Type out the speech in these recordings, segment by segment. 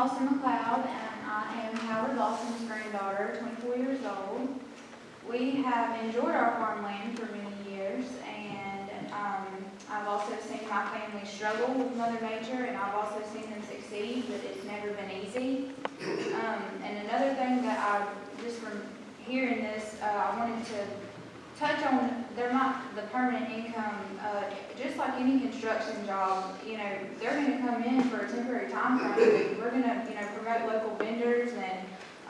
Austin McLeod, and I am Howard Lawson's granddaughter, 24 years old. We have enjoyed our farmland for many years, and um, I've also seen my family struggle with Mother Nature, and I've also seen them succeed, but it's never been easy. Um, and another thing that I, just from hearing this, uh, I wanted to touch on might, the permanent income, uh, just like any construction job, you know, they're gonna come in for a temporary time frame. We're gonna, you know, promote local vendors and,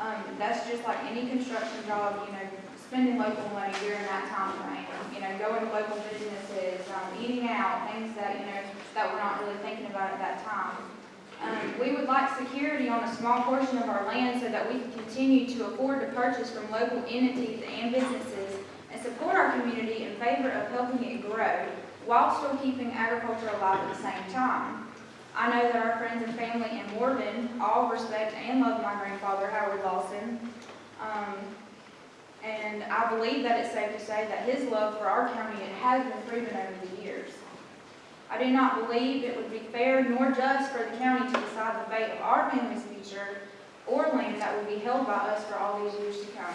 um, that's just like any construction job, you know, spending local money during that time frame. You know, going to local businesses, um, eating out, things that, you know, that we're not really thinking about at that time. Um, we would like security on a small portion of our land so that we can continue to afford to purchase from local entities and businesses and support our community favor of helping it grow while still keeping agriculture alive at the same time. I know that our friends and family in Morven all respect and love my grandfather, Howard Lawson. Um, and I believe that it's safe to say that his love for our county has been proven over the years. I do not believe it would be fair nor just for the county to decide the fate of our family's future or land that will be held by us for all these years to come.